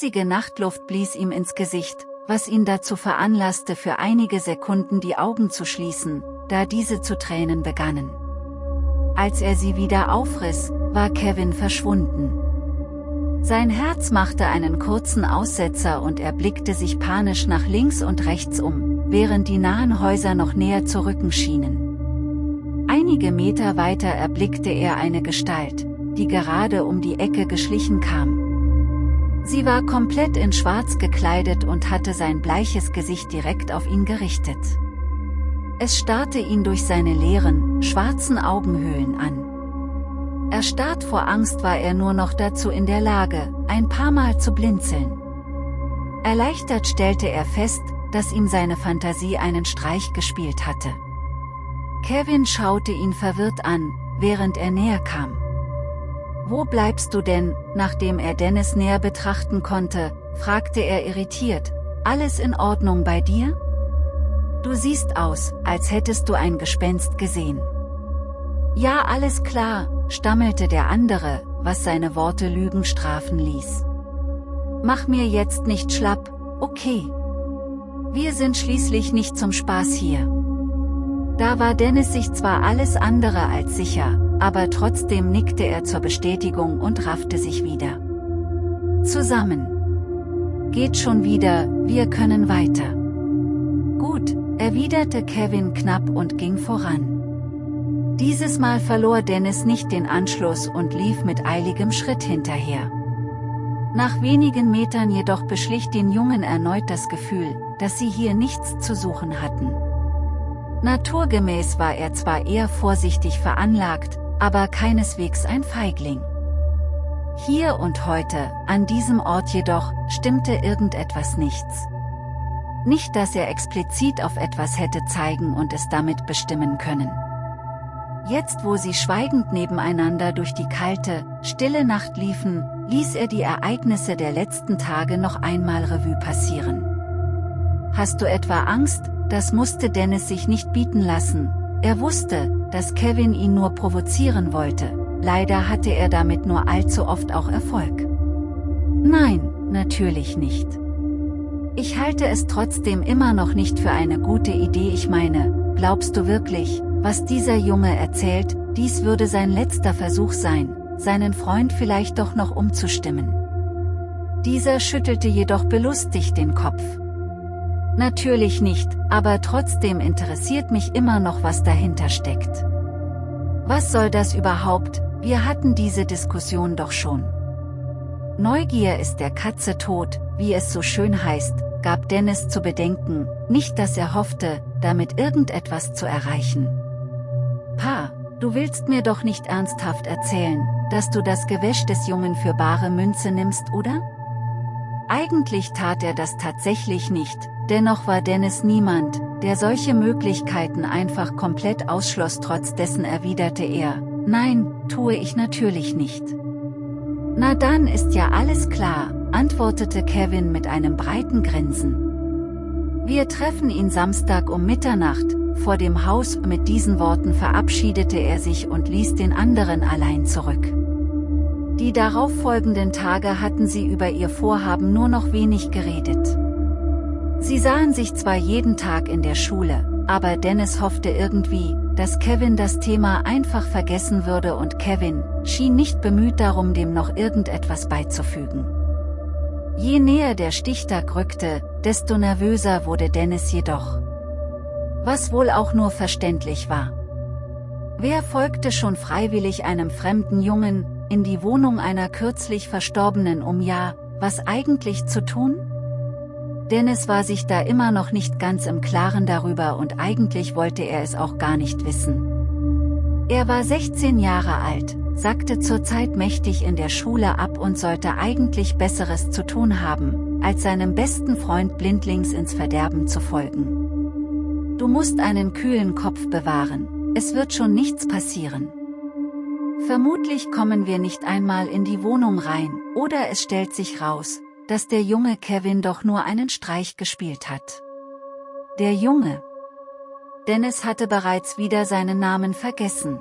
eisige Nachtluft blies ihm ins Gesicht, was ihn dazu veranlasste für einige Sekunden die Augen zu schließen, da diese zu Tränen begannen. Als er sie wieder aufriss, war Kevin verschwunden. Sein Herz machte einen kurzen Aussetzer und er blickte sich panisch nach links und rechts um, während die nahen Häuser noch näher zu rücken schienen. Einige Meter weiter erblickte er eine Gestalt, die gerade um die Ecke geschlichen kam. Sie war komplett in schwarz gekleidet und hatte sein bleiches Gesicht direkt auf ihn gerichtet. Es starrte ihn durch seine leeren, schwarzen Augenhöhlen an. Erstarrt vor Angst war er nur noch dazu in der Lage, ein paar Mal zu blinzeln. Erleichtert stellte er fest, dass ihm seine Fantasie einen Streich gespielt hatte. Kevin schaute ihn verwirrt an, während er näher kam. Wo bleibst du denn, nachdem er Dennis näher betrachten konnte, fragte er irritiert, alles in Ordnung bei dir? Du siehst aus, als hättest du ein Gespenst gesehen. Ja alles klar, stammelte der andere, was seine Worte Lügen strafen ließ. Mach mir jetzt nicht schlapp, okay. Wir sind schließlich nicht zum Spaß hier. Da war Dennis sich zwar alles andere als sicher, aber trotzdem nickte er zur Bestätigung und raffte sich wieder. Zusammen. Geht schon wieder, wir können weiter. Gut, erwiderte Kevin knapp und ging voran. Dieses Mal verlor Dennis nicht den Anschluss und lief mit eiligem Schritt hinterher. Nach wenigen Metern jedoch beschlich den Jungen erneut das Gefühl, dass sie hier nichts zu suchen hatten. Naturgemäß war er zwar eher vorsichtig veranlagt, aber keineswegs ein Feigling. Hier und heute, an diesem Ort jedoch, stimmte irgendetwas nichts. Nicht dass er explizit auf etwas hätte zeigen und es damit bestimmen können. Jetzt wo sie schweigend nebeneinander durch die kalte, stille Nacht liefen, ließ er die Ereignisse der letzten Tage noch einmal Revue passieren. Hast du etwa Angst? Das musste Dennis sich nicht bieten lassen, er wusste, dass Kevin ihn nur provozieren wollte, leider hatte er damit nur allzu oft auch Erfolg. Nein, natürlich nicht. Ich halte es trotzdem immer noch nicht für eine gute Idee ich meine, glaubst du wirklich, was dieser Junge erzählt, dies würde sein letzter Versuch sein, seinen Freund vielleicht doch noch umzustimmen. Dieser schüttelte jedoch belustigt den Kopf. Natürlich nicht, aber trotzdem interessiert mich immer noch was dahinter steckt. Was soll das überhaupt, wir hatten diese Diskussion doch schon. Neugier ist der Katze tot, wie es so schön heißt, gab Dennis zu bedenken, nicht dass er hoffte, damit irgendetwas zu erreichen. Pa, du willst mir doch nicht ernsthaft erzählen, dass du das Gewäsch des Jungen für bare Münze nimmst, oder? Eigentlich tat er das tatsächlich nicht, dennoch war Dennis niemand, der solche Möglichkeiten einfach komplett ausschloss trotz dessen erwiderte er, nein, tue ich natürlich nicht. Na dann ist ja alles klar, antwortete Kevin mit einem breiten Grinsen. Wir treffen ihn Samstag um Mitternacht, vor dem Haus, mit diesen Worten verabschiedete er sich und ließ den anderen allein zurück. Die darauffolgenden Tage hatten sie über ihr Vorhaben nur noch wenig geredet. Sie sahen sich zwar jeden Tag in der Schule, aber Dennis hoffte irgendwie, dass Kevin das Thema einfach vergessen würde und Kevin, schien nicht bemüht darum dem noch irgendetwas beizufügen. Je näher der Stichtag rückte, desto nervöser wurde Dennis jedoch. Was wohl auch nur verständlich war. Wer folgte schon freiwillig einem fremden Jungen, in die Wohnung einer kürzlich Verstorbenen um ja, was eigentlich zu tun? Dennis war sich da immer noch nicht ganz im Klaren darüber und eigentlich wollte er es auch gar nicht wissen. Er war 16 Jahre alt, sackte zurzeit mächtig in der Schule ab und sollte eigentlich Besseres zu tun haben, als seinem besten Freund blindlings ins Verderben zu folgen. Du musst einen kühlen Kopf bewahren, es wird schon nichts passieren. Vermutlich kommen wir nicht einmal in die Wohnung rein, oder es stellt sich raus, dass der junge Kevin doch nur einen Streich gespielt hat. Der Junge. Dennis hatte bereits wieder seinen Namen vergessen.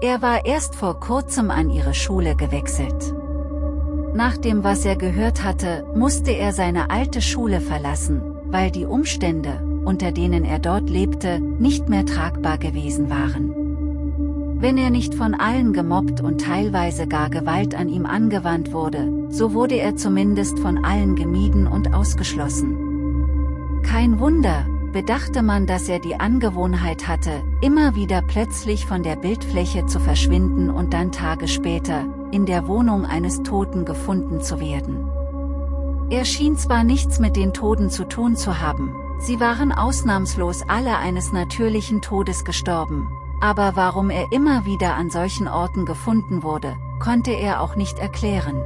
Er war erst vor kurzem an ihre Schule gewechselt. Nach dem was er gehört hatte, musste er seine alte Schule verlassen, weil die Umstände, unter denen er dort lebte, nicht mehr tragbar gewesen waren. Wenn er nicht von allen gemobbt und teilweise gar Gewalt an ihm angewandt wurde, so wurde er zumindest von allen gemieden und ausgeschlossen. Kein Wunder, bedachte man, dass er die Angewohnheit hatte, immer wieder plötzlich von der Bildfläche zu verschwinden und dann Tage später, in der Wohnung eines Toten gefunden zu werden. Er schien zwar nichts mit den Toten zu tun zu haben, sie waren ausnahmslos alle eines natürlichen Todes gestorben, aber warum er immer wieder an solchen Orten gefunden wurde, konnte er auch nicht erklären.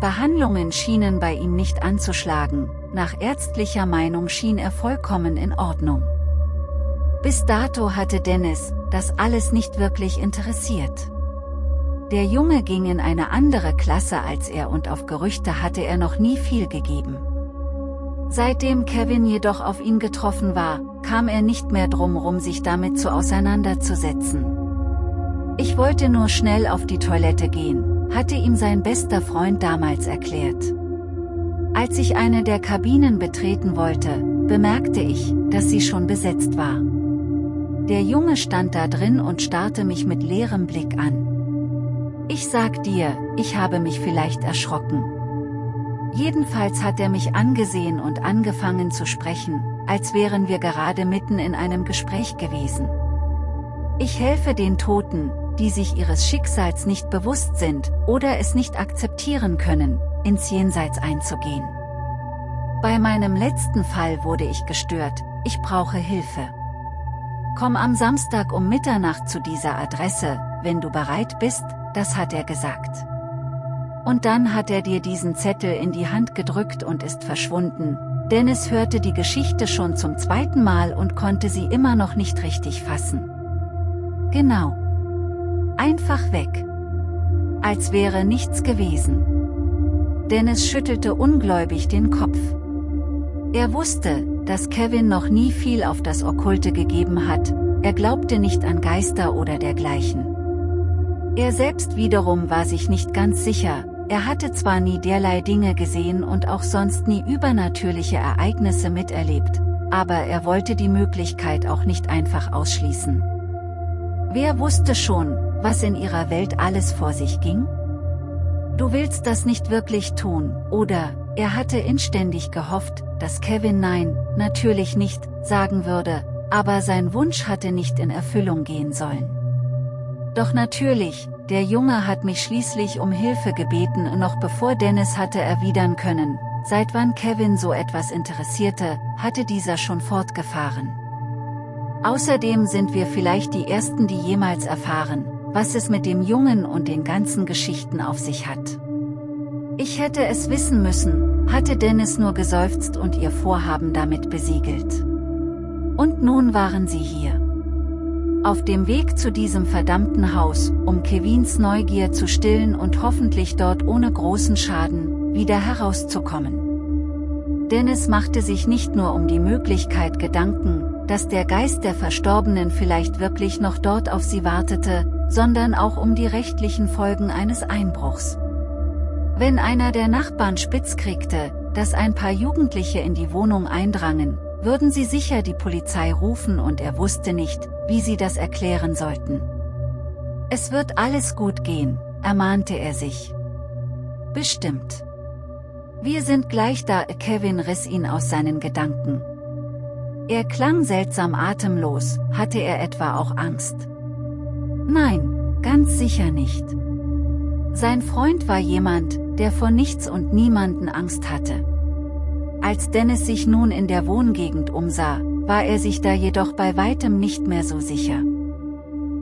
Behandlungen schienen bei ihm nicht anzuschlagen, nach ärztlicher Meinung schien er vollkommen in Ordnung. Bis dato hatte Dennis, das alles nicht wirklich interessiert. Der Junge ging in eine andere Klasse als er und auf Gerüchte hatte er noch nie viel gegeben. Seitdem Kevin jedoch auf ihn getroffen war, kam er nicht mehr drumrum sich damit zu auseinanderzusetzen. Ich wollte nur schnell auf die Toilette gehen, hatte ihm sein bester Freund damals erklärt. Als ich eine der Kabinen betreten wollte, bemerkte ich, dass sie schon besetzt war. Der Junge stand da drin und starrte mich mit leerem Blick an. Ich sag dir, ich habe mich vielleicht erschrocken. Jedenfalls hat er mich angesehen und angefangen zu sprechen, als wären wir gerade mitten in einem Gespräch gewesen. Ich helfe den Toten, die sich ihres Schicksals nicht bewusst sind, oder es nicht akzeptieren können, ins Jenseits einzugehen. Bei meinem letzten Fall wurde ich gestört, ich brauche Hilfe. Komm am Samstag um Mitternacht zu dieser Adresse, wenn du bereit bist, das hat er gesagt. Und dann hat er dir diesen Zettel in die Hand gedrückt und ist verschwunden. Dennis hörte die Geschichte schon zum zweiten Mal und konnte sie immer noch nicht richtig fassen. Genau. Einfach weg. Als wäre nichts gewesen. Dennis schüttelte ungläubig den Kopf. Er wusste, dass Kevin noch nie viel auf das Okkulte gegeben hat, er glaubte nicht an Geister oder dergleichen. Er selbst wiederum war sich nicht ganz sicher, er hatte zwar nie derlei Dinge gesehen und auch sonst nie übernatürliche Ereignisse miterlebt, aber er wollte die Möglichkeit auch nicht einfach ausschließen. Wer wusste schon, was in ihrer Welt alles vor sich ging? Du willst das nicht wirklich tun, oder, er hatte inständig gehofft, dass Kevin nein, natürlich nicht, sagen würde, aber sein Wunsch hatte nicht in Erfüllung gehen sollen. Doch natürlich, der Junge hat mich schließlich um Hilfe gebeten noch bevor Dennis hatte erwidern können, seit wann Kevin so etwas interessierte, hatte dieser schon fortgefahren. Außerdem sind wir vielleicht die Ersten die jemals erfahren, was es mit dem Jungen und den ganzen Geschichten auf sich hat. Ich hätte es wissen müssen, hatte Dennis nur geseufzt und ihr Vorhaben damit besiegelt. Und nun waren sie hier. Auf dem Weg zu diesem verdammten Haus, um Kevins Neugier zu stillen und hoffentlich dort ohne großen Schaden, wieder herauszukommen. Dennis machte sich nicht nur um die Möglichkeit Gedanken, dass der Geist der Verstorbenen vielleicht wirklich noch dort auf sie wartete, sondern auch um die rechtlichen Folgen eines Einbruchs. Wenn einer der Nachbarn spitz kriegte, dass ein paar Jugendliche in die Wohnung eindrangen, würden sie sicher die Polizei rufen und er wusste nicht, wie sie das erklären sollten. Es wird alles gut gehen, ermahnte er sich. Bestimmt. Wir sind gleich da, Kevin riss ihn aus seinen Gedanken. Er klang seltsam atemlos, hatte er etwa auch Angst? Nein, ganz sicher nicht. Sein Freund war jemand, der vor nichts und niemanden Angst hatte. Als Dennis sich nun in der Wohngegend umsah, war er sich da jedoch bei weitem nicht mehr so sicher.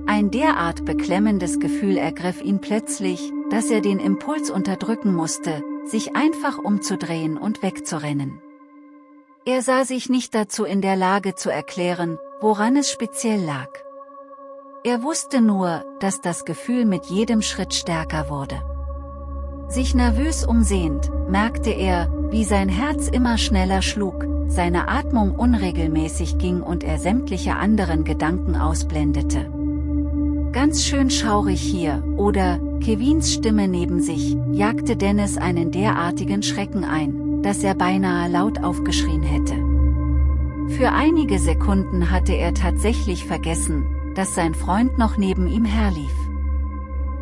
Ein derart beklemmendes Gefühl ergriff ihn plötzlich, dass er den Impuls unterdrücken musste, sich einfach umzudrehen und wegzurennen. Er sah sich nicht dazu in der Lage zu erklären, woran es speziell lag. Er wusste nur, dass das Gefühl mit jedem Schritt stärker wurde. Sich nervös umsehend, merkte er, wie sein Herz immer schneller schlug, seine Atmung unregelmäßig ging und er sämtliche anderen Gedanken ausblendete. Ganz schön schaurig hier, oder, Kevins Stimme neben sich, jagte Dennis einen derartigen Schrecken ein, dass er beinahe laut aufgeschrien hätte. Für einige Sekunden hatte er tatsächlich vergessen, dass sein Freund noch neben ihm herlief.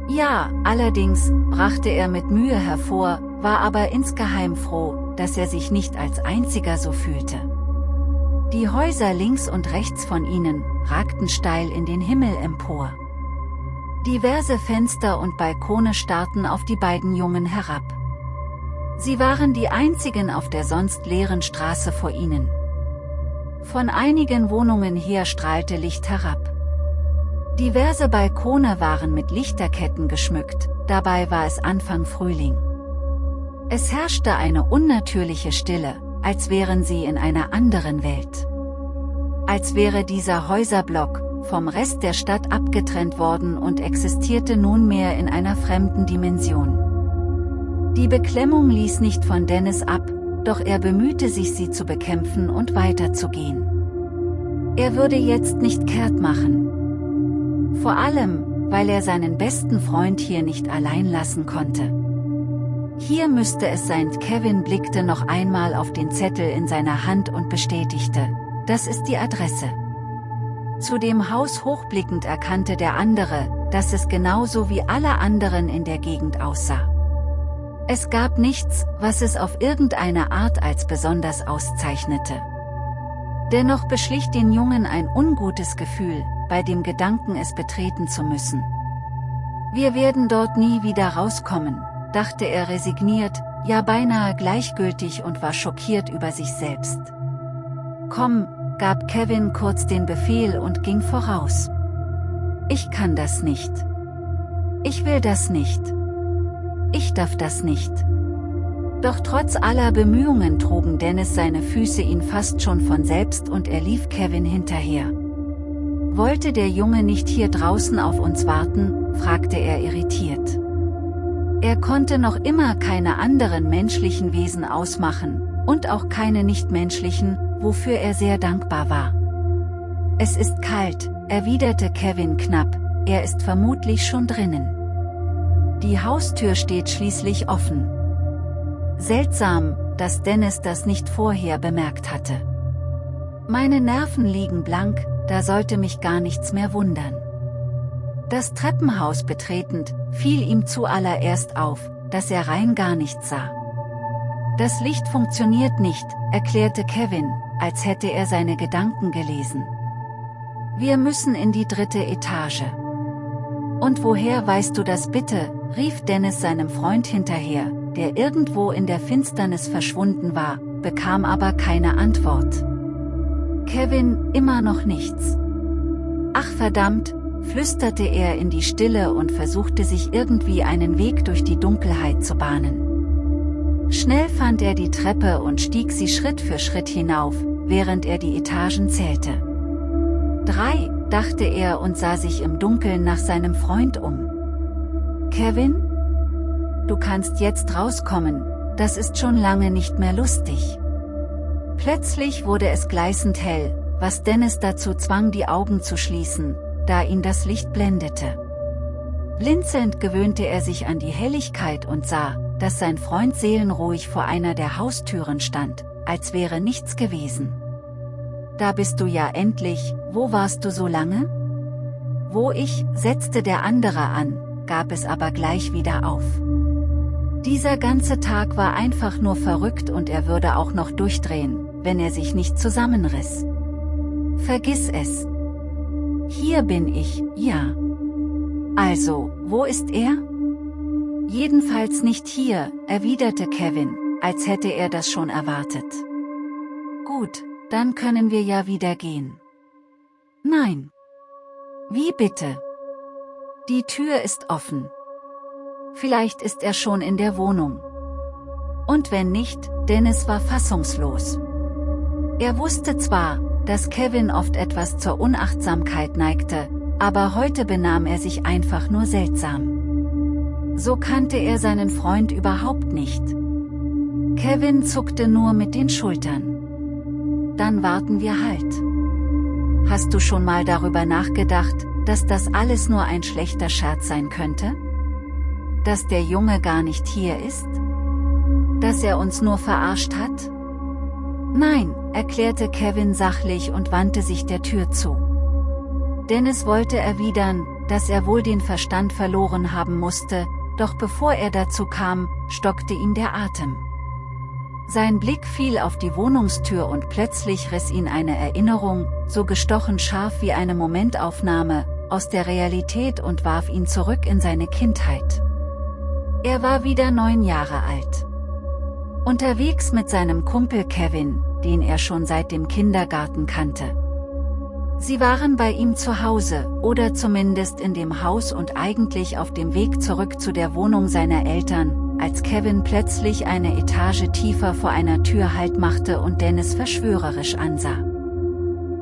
Ja, allerdings, brachte er mit Mühe hervor, war aber insgeheim froh, dass er sich nicht als einziger so fühlte. Die Häuser links und rechts von ihnen, ragten steil in den Himmel empor. Diverse Fenster und Balkone starrten auf die beiden Jungen herab. Sie waren die einzigen auf der sonst leeren Straße vor ihnen. Von einigen Wohnungen her strahlte Licht herab. Diverse Balkone waren mit Lichterketten geschmückt, dabei war es Anfang Frühling. Es herrschte eine unnatürliche Stille, als wären sie in einer anderen Welt. Als wäre dieser Häuserblock, vom Rest der Stadt abgetrennt worden und existierte nunmehr in einer fremden Dimension. Die Beklemmung ließ nicht von Dennis ab, doch er bemühte sich sie zu bekämpfen und weiterzugehen. Er würde jetzt nicht kehrt machen. Vor allem, weil er seinen besten Freund hier nicht allein lassen konnte. Hier müsste es sein. Kevin blickte noch einmal auf den Zettel in seiner Hand und bestätigte, das ist die Adresse. Zu dem Haus hochblickend erkannte der andere, dass es genauso wie alle anderen in der Gegend aussah. Es gab nichts, was es auf irgendeine Art als besonders auszeichnete. Dennoch beschlich den Jungen ein ungutes Gefühl, bei dem Gedanken es betreten zu müssen. Wir werden dort nie wieder rauskommen, dachte er resigniert, ja beinahe gleichgültig und war schockiert über sich selbst. Komm, gab Kevin kurz den Befehl und ging voraus. Ich kann das nicht. Ich will das nicht. Ich darf das nicht. Doch trotz aller Bemühungen trugen Dennis seine Füße ihn fast schon von selbst und er lief Kevin hinterher. Wollte der Junge nicht hier draußen auf uns warten, fragte er irritiert. Er konnte noch immer keine anderen menschlichen Wesen ausmachen, und auch keine nichtmenschlichen, wofür er sehr dankbar war. Es ist kalt, erwiderte Kevin knapp, er ist vermutlich schon drinnen. Die Haustür steht schließlich offen. Seltsam, dass Dennis das nicht vorher bemerkt hatte. Meine Nerven liegen blank, da sollte mich gar nichts mehr wundern. Das Treppenhaus betretend, fiel ihm zuallererst auf, dass er rein gar nichts sah. Das Licht funktioniert nicht, erklärte Kevin, als hätte er seine Gedanken gelesen. Wir müssen in die dritte Etage. Und woher weißt du das bitte, rief Dennis seinem Freund hinterher, der irgendwo in der Finsternis verschwunden war, bekam aber keine Antwort. Kevin, immer noch nichts. Ach verdammt, flüsterte er in die Stille und versuchte sich irgendwie einen Weg durch die Dunkelheit zu bahnen. Schnell fand er die Treppe und stieg sie Schritt für Schritt hinauf, während er die Etagen zählte. Drei, dachte er und sah sich im Dunkeln nach seinem Freund um. Kevin? Du kannst jetzt rauskommen, das ist schon lange nicht mehr lustig. Plötzlich wurde es gleißend hell, was Dennis dazu zwang die Augen zu schließen, da ihn das Licht blendete. Blinzelnd gewöhnte er sich an die Helligkeit und sah, dass sein Freund seelenruhig vor einer der Haustüren stand, als wäre nichts gewesen. Da bist du ja endlich, wo warst du so lange? Wo ich, setzte der andere an, gab es aber gleich wieder auf. Dieser ganze Tag war einfach nur verrückt und er würde auch noch durchdrehen, wenn er sich nicht zusammenriss. Vergiss es. Hier bin ich, ja. Also, wo ist er? Jedenfalls nicht hier, erwiderte Kevin, als hätte er das schon erwartet. Gut, dann können wir ja wieder gehen. Nein. Wie bitte? Die Tür ist offen. Vielleicht ist er schon in der Wohnung. Und wenn nicht, Dennis war fassungslos. Er wusste zwar, dass Kevin oft etwas zur Unachtsamkeit neigte, aber heute benahm er sich einfach nur seltsam. So kannte er seinen Freund überhaupt nicht. Kevin zuckte nur mit den Schultern. Dann warten wir halt. Hast du schon mal darüber nachgedacht, dass das alles nur ein schlechter Scherz sein könnte? dass der Junge gar nicht hier ist? Dass er uns nur verarscht hat? Nein, erklärte Kevin sachlich und wandte sich der Tür zu. Dennis wollte erwidern, dass er wohl den Verstand verloren haben musste, doch bevor er dazu kam, stockte ihm der Atem. Sein Blick fiel auf die Wohnungstür und plötzlich riss ihn eine Erinnerung, so gestochen scharf wie eine Momentaufnahme, aus der Realität und warf ihn zurück in seine Kindheit. Er war wieder neun Jahre alt. Unterwegs mit seinem Kumpel Kevin, den er schon seit dem Kindergarten kannte. Sie waren bei ihm zu Hause, oder zumindest in dem Haus und eigentlich auf dem Weg zurück zu der Wohnung seiner Eltern, als Kevin plötzlich eine Etage tiefer vor einer Tür Halt machte und Dennis verschwörerisch ansah.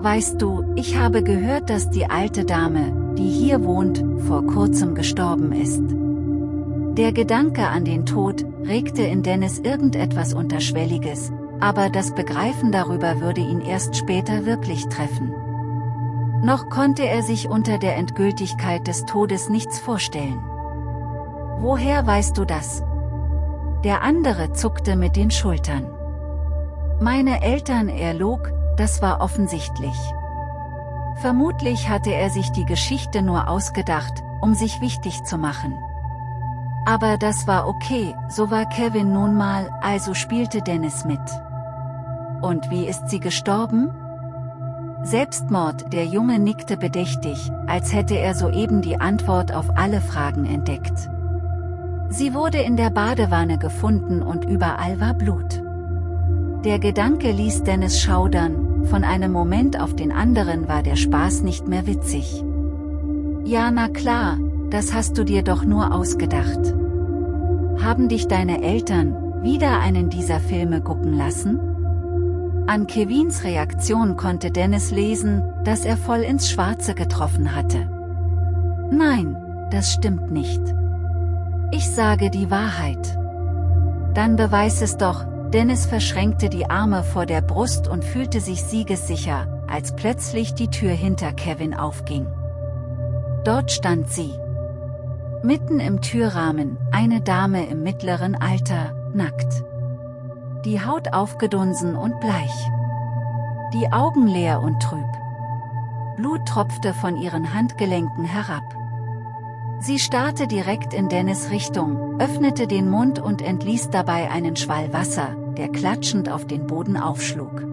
Weißt du, ich habe gehört, dass die alte Dame, die hier wohnt, vor kurzem gestorben ist. Der Gedanke an den Tod, regte in Dennis irgendetwas Unterschwelliges, aber das Begreifen darüber würde ihn erst später wirklich treffen. Noch konnte er sich unter der Endgültigkeit des Todes nichts vorstellen. Woher weißt du das? Der andere zuckte mit den Schultern. Meine Eltern erlog, das war offensichtlich. Vermutlich hatte er sich die Geschichte nur ausgedacht, um sich wichtig zu machen. Aber das war okay, so war Kevin nun mal, also spielte Dennis mit. Und wie ist sie gestorben? Selbstmord, der Junge nickte bedächtig, als hätte er soeben die Antwort auf alle Fragen entdeckt. Sie wurde in der Badewanne gefunden und überall war Blut. Der Gedanke ließ Dennis schaudern, von einem Moment auf den anderen war der Spaß nicht mehr witzig. Ja na klar, das hast du dir doch nur ausgedacht. Haben dich deine Eltern, wieder einen dieser Filme gucken lassen? An Kevins Reaktion konnte Dennis lesen, dass er voll ins Schwarze getroffen hatte. Nein, das stimmt nicht. Ich sage die Wahrheit. Dann beweis es doch, Dennis verschränkte die Arme vor der Brust und fühlte sich siegessicher, als plötzlich die Tür hinter Kevin aufging. Dort stand sie. Mitten im Türrahmen, eine Dame im mittleren Alter, nackt. Die Haut aufgedunsen und bleich. Die Augen leer und trüb. Blut tropfte von ihren Handgelenken herab. Sie starrte direkt in Dennis Richtung, öffnete den Mund und entließ dabei einen Schwall Wasser, der klatschend auf den Boden aufschlug.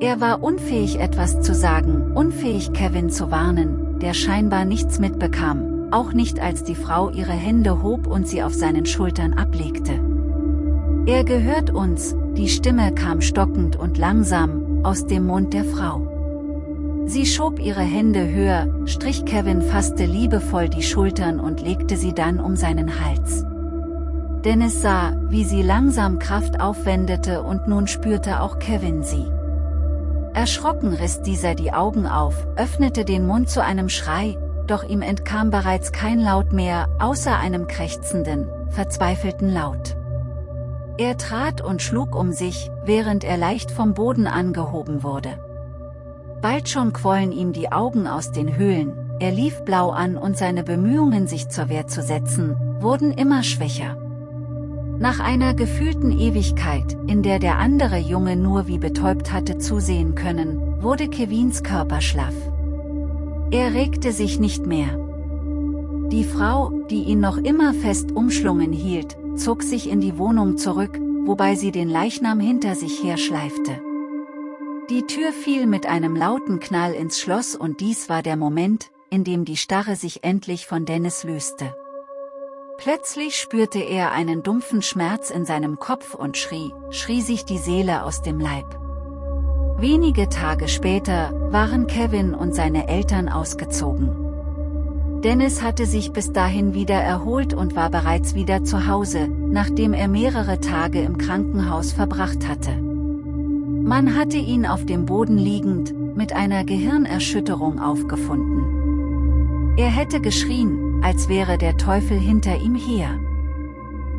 Er war unfähig etwas zu sagen, unfähig Kevin zu warnen, der scheinbar nichts mitbekam, auch nicht als die Frau ihre Hände hob und sie auf seinen Schultern ablegte. Er gehört uns, die Stimme kam stockend und langsam, aus dem Mund der Frau. Sie schob ihre Hände höher, strich Kevin fasste liebevoll die Schultern und legte sie dann um seinen Hals. Dennis sah, wie sie langsam Kraft aufwendete und nun spürte auch Kevin sie. Erschrocken riss dieser die Augen auf, öffnete den Mund zu einem Schrei, doch ihm entkam bereits kein Laut mehr, außer einem krächzenden, verzweifelten Laut. Er trat und schlug um sich, während er leicht vom Boden angehoben wurde. Bald schon quollen ihm die Augen aus den Höhlen, er lief blau an und seine Bemühungen sich zur Wehr zu setzen, wurden immer schwächer. Nach einer gefühlten Ewigkeit, in der der andere Junge nur wie betäubt hatte zusehen können, wurde Kevins Körper schlaff. Er regte sich nicht mehr. Die Frau, die ihn noch immer fest umschlungen hielt, zog sich in die Wohnung zurück, wobei sie den Leichnam hinter sich herschleifte. Die Tür fiel mit einem lauten Knall ins Schloss und dies war der Moment, in dem die Starre sich endlich von Dennis löste. Plötzlich spürte er einen dumpfen Schmerz in seinem Kopf und schrie, schrie sich die Seele aus dem Leib. Wenige Tage später waren Kevin und seine Eltern ausgezogen. Dennis hatte sich bis dahin wieder erholt und war bereits wieder zu Hause, nachdem er mehrere Tage im Krankenhaus verbracht hatte. Man hatte ihn auf dem Boden liegend, mit einer Gehirnerschütterung aufgefunden. Er hätte geschrien, als wäre der Teufel hinter ihm her.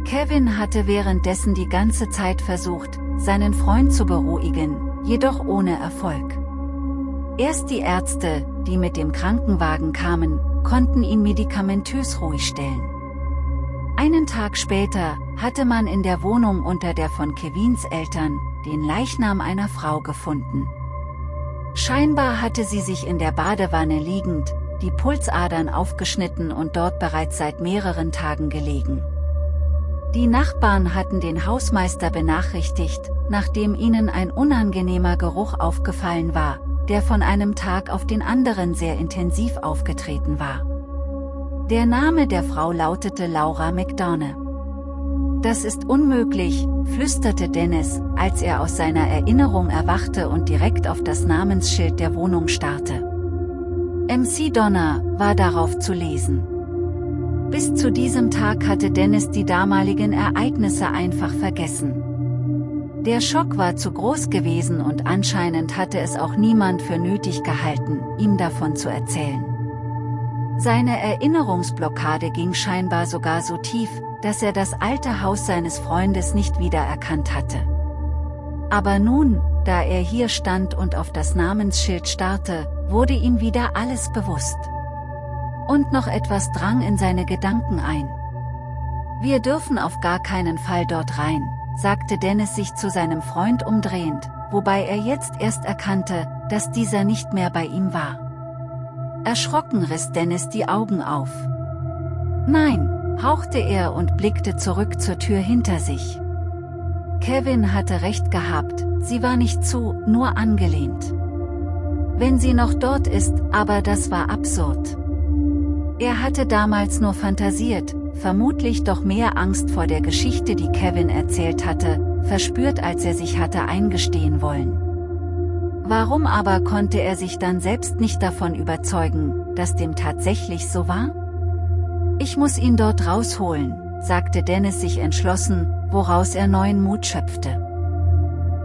Kevin hatte währenddessen die ganze Zeit versucht, seinen Freund zu beruhigen, jedoch ohne Erfolg. Erst die Ärzte, die mit dem Krankenwagen kamen, konnten ihn medikamentös ruhig stellen. Einen Tag später, hatte man in der Wohnung unter der von Kevins Eltern, den Leichnam einer Frau gefunden. Scheinbar hatte sie sich in der Badewanne liegend, die Pulsadern aufgeschnitten und dort bereits seit mehreren Tagen gelegen. Die Nachbarn hatten den Hausmeister benachrichtigt, nachdem ihnen ein unangenehmer Geruch aufgefallen war, der von einem Tag auf den anderen sehr intensiv aufgetreten war. Der Name der Frau lautete Laura McDonough. Das ist unmöglich, flüsterte Dennis, als er aus seiner Erinnerung erwachte und direkt auf das Namensschild der Wohnung starrte. MC Donner war darauf zu lesen. Bis zu diesem Tag hatte Dennis die damaligen Ereignisse einfach vergessen. Der Schock war zu groß gewesen und anscheinend hatte es auch niemand für nötig gehalten, ihm davon zu erzählen. Seine Erinnerungsblockade ging scheinbar sogar so tief, dass er das alte Haus seines Freundes nicht wiedererkannt hatte. Aber nun, da er hier stand und auf das Namensschild starrte, wurde ihm wieder alles bewusst. Und noch etwas drang in seine Gedanken ein. Wir dürfen auf gar keinen Fall dort rein, sagte Dennis sich zu seinem Freund umdrehend, wobei er jetzt erst erkannte, dass dieser nicht mehr bei ihm war. Erschrocken riss Dennis die Augen auf. Nein, hauchte er und blickte zurück zur Tür hinter sich. Kevin hatte recht gehabt, sie war nicht zu, nur angelehnt. Wenn sie noch dort ist, aber das war absurd. Er hatte damals nur fantasiert, vermutlich doch mehr Angst vor der Geschichte die Kevin erzählt hatte, verspürt als er sich hatte eingestehen wollen. Warum aber konnte er sich dann selbst nicht davon überzeugen, dass dem tatsächlich so war? Ich muss ihn dort rausholen, sagte Dennis sich entschlossen, woraus er neuen Mut schöpfte.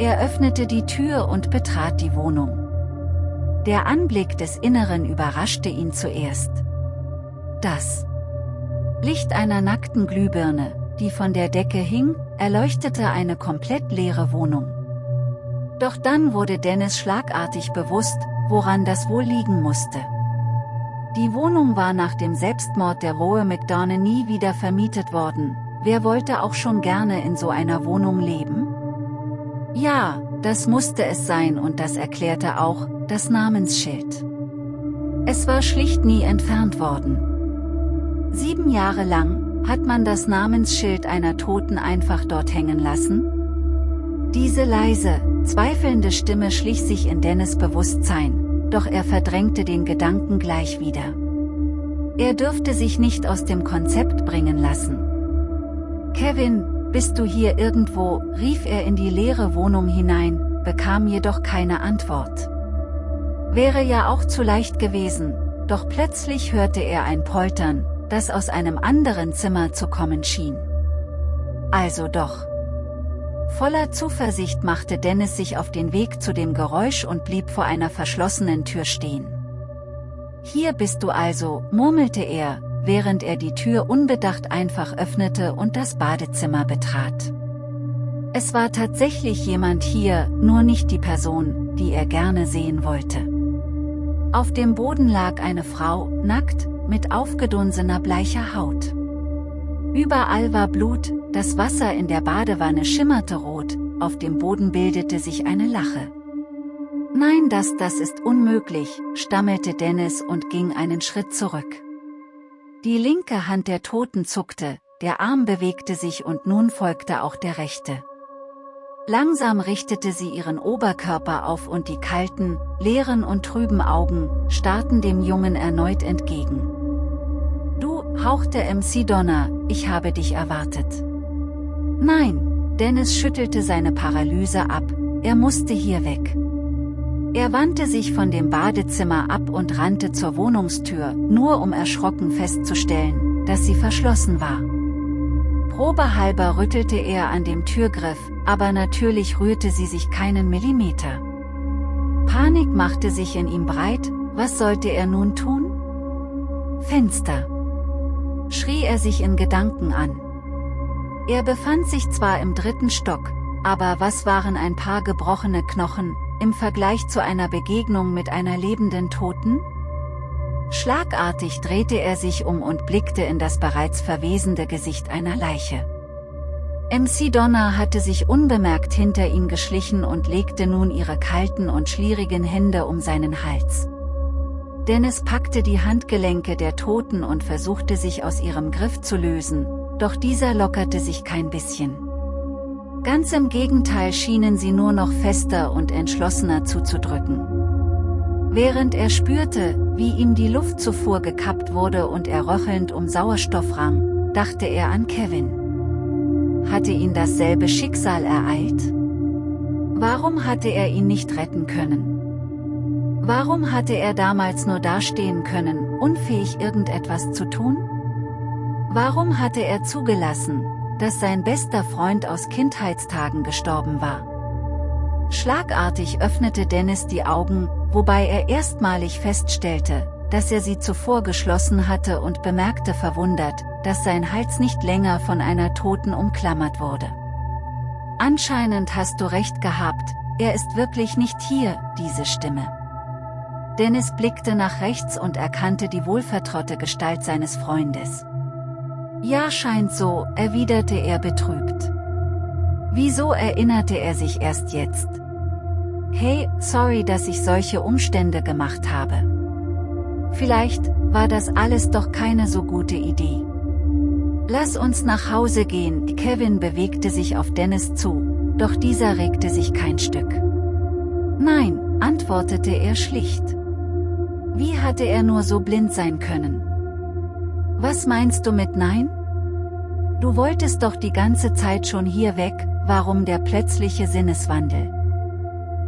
Er öffnete die Tür und betrat die Wohnung. Der Anblick des Inneren überraschte ihn zuerst. Das Licht einer nackten Glühbirne, die von der Decke hing, erleuchtete eine komplett leere Wohnung. Doch dann wurde Dennis schlagartig bewusst, woran das wohl liegen musste. Die Wohnung war nach dem Selbstmord der Rohe McDonough nie wieder vermietet worden, wer wollte auch schon gerne in so einer Wohnung leben? Ja, das musste es sein und das erklärte auch, das Namensschild. Es war schlicht nie entfernt worden. Sieben Jahre lang, hat man das Namensschild einer Toten einfach dort hängen lassen? Diese leise, zweifelnde Stimme schlich sich in Dennis Bewusstsein, doch er verdrängte den Gedanken gleich wieder. Er dürfte sich nicht aus dem Konzept bringen lassen. Kevin, bist du hier irgendwo, rief er in die leere Wohnung hinein, bekam jedoch keine Antwort. Wäre ja auch zu leicht gewesen, doch plötzlich hörte er ein Poltern, das aus einem anderen Zimmer zu kommen schien. Also doch. Voller Zuversicht machte Dennis sich auf den Weg zu dem Geräusch und blieb vor einer verschlossenen Tür stehen. Hier bist du also, murmelte er, während er die Tür unbedacht einfach öffnete und das Badezimmer betrat. Es war tatsächlich jemand hier, nur nicht die Person, die er gerne sehen wollte. Auf dem Boden lag eine Frau, nackt, mit aufgedunsener bleicher Haut. Überall war Blut, das Wasser in der Badewanne schimmerte rot, auf dem Boden bildete sich eine Lache. Nein, das, das ist unmöglich, stammelte Dennis und ging einen Schritt zurück. Die linke Hand der Toten zuckte, der Arm bewegte sich und nun folgte auch der rechte. Langsam richtete sie ihren Oberkörper auf und die kalten, leeren und trüben Augen, starrten dem Jungen erneut entgegen hauchte MC Donner, ich habe dich erwartet. Nein, Dennis schüttelte seine Paralyse ab, er musste hier weg. Er wandte sich von dem Badezimmer ab und rannte zur Wohnungstür, nur um erschrocken festzustellen, dass sie verschlossen war. Probehalber rüttelte er an dem Türgriff, aber natürlich rührte sie sich keinen Millimeter. Panik machte sich in ihm breit, was sollte er nun tun? Fenster schrie er sich in Gedanken an. Er befand sich zwar im dritten Stock, aber was waren ein paar gebrochene Knochen, im Vergleich zu einer Begegnung mit einer lebenden Toten? Schlagartig drehte er sich um und blickte in das bereits verwesende Gesicht einer Leiche. MC Donna hatte sich unbemerkt hinter ihn geschlichen und legte nun ihre kalten und schlierigen Hände um seinen Hals. Dennis packte die Handgelenke der Toten und versuchte sich aus ihrem Griff zu lösen, doch dieser lockerte sich kein bisschen. Ganz im Gegenteil schienen sie nur noch fester und entschlossener zuzudrücken. Während er spürte, wie ihm die Luftzufuhr gekappt wurde und er röchelnd um Sauerstoff rang, dachte er an Kevin. Hatte ihn dasselbe Schicksal ereilt? Warum hatte er ihn nicht retten können? Warum hatte er damals nur dastehen können, unfähig irgendetwas zu tun? Warum hatte er zugelassen, dass sein bester Freund aus Kindheitstagen gestorben war? Schlagartig öffnete Dennis die Augen, wobei er erstmalig feststellte, dass er sie zuvor geschlossen hatte und bemerkte verwundert, dass sein Hals nicht länger von einer Toten umklammert wurde. Anscheinend hast du recht gehabt, er ist wirklich nicht hier, diese Stimme. Dennis blickte nach rechts und erkannte die wohlvertraute Gestalt seines Freundes. Ja scheint so, erwiderte er betrübt. Wieso erinnerte er sich erst jetzt? Hey, sorry, dass ich solche Umstände gemacht habe. Vielleicht war das alles doch keine so gute Idee. Lass uns nach Hause gehen, Kevin bewegte sich auf Dennis zu, doch dieser regte sich kein Stück. Nein, antwortete er schlicht. Wie hatte er nur so blind sein können? Was meinst du mit Nein? Du wolltest doch die ganze Zeit schon hier weg, warum der plötzliche Sinneswandel?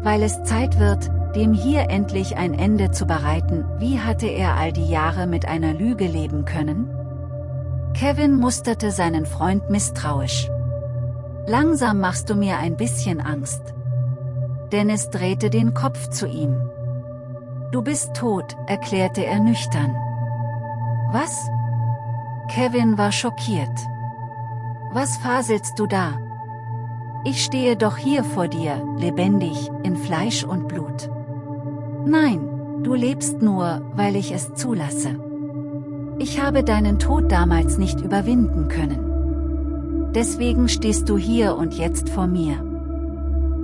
weil es Zeit wird, dem hier endlich ein Ende zu bereiten, wie hatte er all die Jahre mit einer Lüge leben können? Kevin musterte seinen Freund misstrauisch. Langsam machst du mir ein bisschen Angst. Dennis drehte den Kopf zu ihm. Du bist tot, erklärte er nüchtern. Was? Kevin war schockiert. Was faselst du da? Ich stehe doch hier vor dir, lebendig, in Fleisch und Blut. Nein, du lebst nur, weil ich es zulasse. Ich habe deinen Tod damals nicht überwinden können. Deswegen stehst du hier und jetzt vor mir.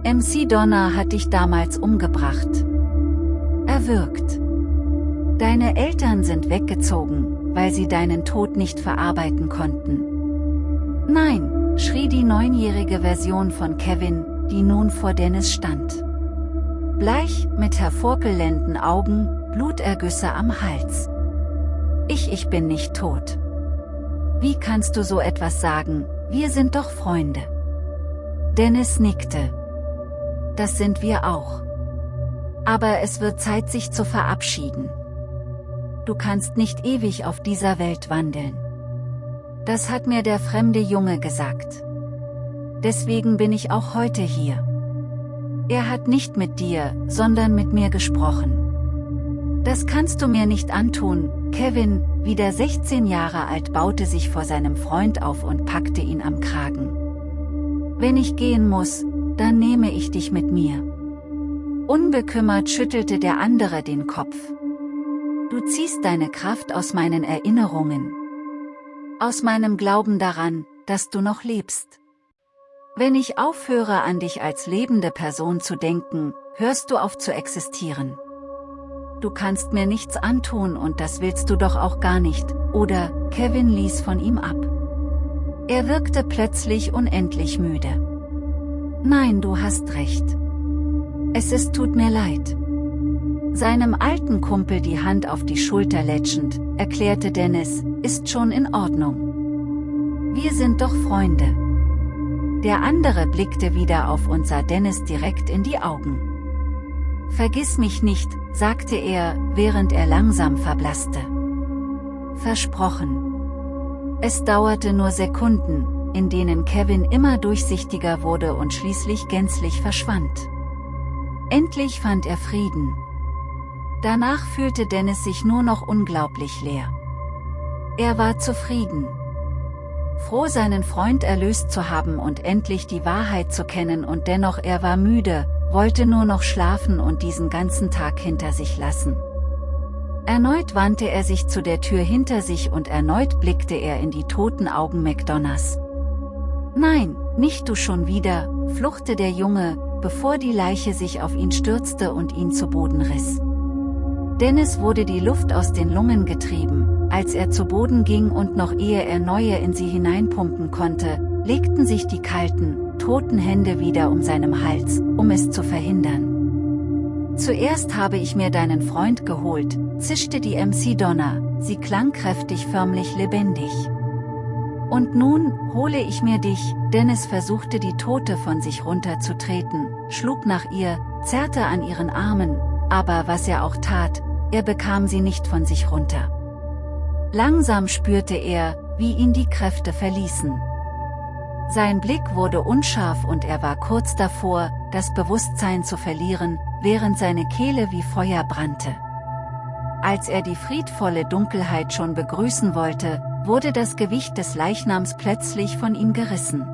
MC Donna hat dich damals umgebracht. Erwürgt. Deine Eltern sind weggezogen, weil sie deinen Tod nicht verarbeiten konnten. Nein, schrie die neunjährige Version von Kevin, die nun vor Dennis stand. Bleich, mit hervorkelenden Augen, Blutergüsse am Hals. Ich, ich bin nicht tot. Wie kannst du so etwas sagen, wir sind doch Freunde. Dennis nickte. Das sind wir auch. Aber es wird Zeit sich zu verabschieden. Du kannst nicht ewig auf dieser Welt wandeln. Das hat mir der fremde Junge gesagt. Deswegen bin ich auch heute hier. Er hat nicht mit dir, sondern mit mir gesprochen. Das kannst du mir nicht antun, Kevin, wieder 16 Jahre alt baute sich vor seinem Freund auf und packte ihn am Kragen. Wenn ich gehen muss, dann nehme ich dich mit mir. Unbekümmert schüttelte der andere den Kopf. Du ziehst deine Kraft aus meinen Erinnerungen, aus meinem Glauben daran, dass du noch lebst. Wenn ich aufhöre an dich als lebende Person zu denken, hörst du auf zu existieren. Du kannst mir nichts antun und das willst du doch auch gar nicht, oder, Kevin ließ von ihm ab. Er wirkte plötzlich unendlich müde. Nein, du hast recht. Es ist tut mir leid. Seinem alten Kumpel die Hand auf die Schulter lätschend, erklärte Dennis, ist schon in Ordnung. Wir sind doch Freunde. Der andere blickte wieder auf und sah Dennis direkt in die Augen. Vergiss mich nicht, sagte er, während er langsam verblasste. Versprochen. Es dauerte nur Sekunden, in denen Kevin immer durchsichtiger wurde und schließlich gänzlich verschwand. Endlich fand er Frieden, Danach fühlte Dennis sich nur noch unglaublich leer. Er war zufrieden. Froh seinen Freund erlöst zu haben und endlich die Wahrheit zu kennen und dennoch er war müde, wollte nur noch schlafen und diesen ganzen Tag hinter sich lassen. Erneut wandte er sich zu der Tür hinter sich und erneut blickte er in die toten Augen McDonalds. Nein, nicht du schon wieder, fluchte der Junge, bevor die Leiche sich auf ihn stürzte und ihn zu Boden riss. Dennis wurde die Luft aus den Lungen getrieben, als er zu Boden ging und noch ehe er neue in sie hineinpumpen konnte, legten sich die kalten, toten Hände wieder um seinem Hals, um es zu verhindern. Zuerst habe ich mir deinen Freund geholt, zischte die MC Donna, sie klang kräftig förmlich lebendig. Und nun, hole ich mir dich, Dennis versuchte die Tote von sich runterzutreten, schlug nach ihr, zerrte an ihren Armen, aber was er auch tat, er bekam sie nicht von sich runter. Langsam spürte er, wie ihn die Kräfte verließen. Sein Blick wurde unscharf und er war kurz davor, das Bewusstsein zu verlieren, während seine Kehle wie Feuer brannte. Als er die friedvolle Dunkelheit schon begrüßen wollte, wurde das Gewicht des Leichnams plötzlich von ihm gerissen.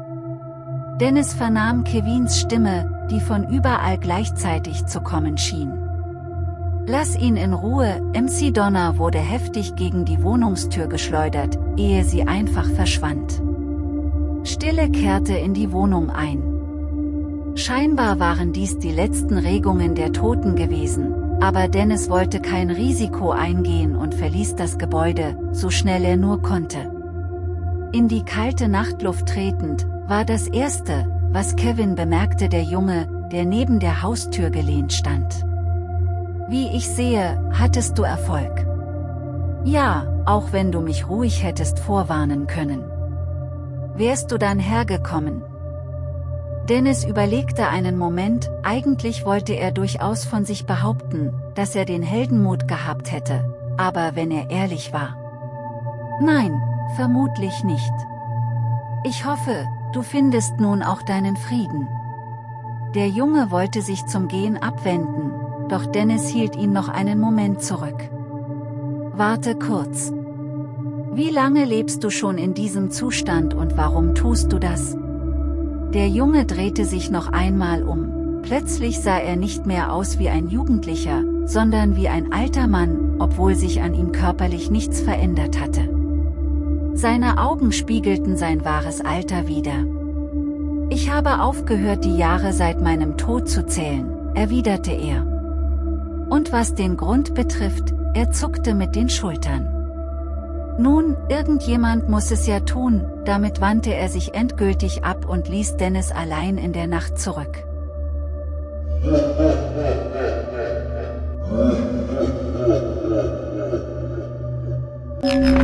Dennis vernahm Kevins Stimme, die von überall gleichzeitig zu kommen schien. Lass ihn in Ruhe, MC Donner wurde heftig gegen die Wohnungstür geschleudert, ehe sie einfach verschwand. Stille kehrte in die Wohnung ein. Scheinbar waren dies die letzten Regungen der Toten gewesen, aber Dennis wollte kein Risiko eingehen und verließ das Gebäude, so schnell er nur konnte. In die kalte Nachtluft tretend, war das Erste, was Kevin bemerkte der Junge, der neben der Haustür gelehnt stand. Wie ich sehe, hattest du Erfolg. Ja, auch wenn du mich ruhig hättest vorwarnen können. Wärst du dann hergekommen? Dennis überlegte einen Moment, eigentlich wollte er durchaus von sich behaupten, dass er den Heldenmut gehabt hätte, aber wenn er ehrlich war. Nein, vermutlich nicht. Ich hoffe, du findest nun auch deinen Frieden. Der Junge wollte sich zum Gehen abwenden, doch Dennis hielt ihn noch einen Moment zurück. Warte kurz. Wie lange lebst du schon in diesem Zustand und warum tust du das? Der Junge drehte sich noch einmal um. Plötzlich sah er nicht mehr aus wie ein Jugendlicher, sondern wie ein alter Mann, obwohl sich an ihm körperlich nichts verändert hatte. Seine Augen spiegelten sein wahres Alter wider. Ich habe aufgehört die Jahre seit meinem Tod zu zählen, erwiderte er. Und was den Grund betrifft, er zuckte mit den Schultern. Nun, irgendjemand muss es ja tun, damit wandte er sich endgültig ab und ließ Dennis allein in der Nacht zurück.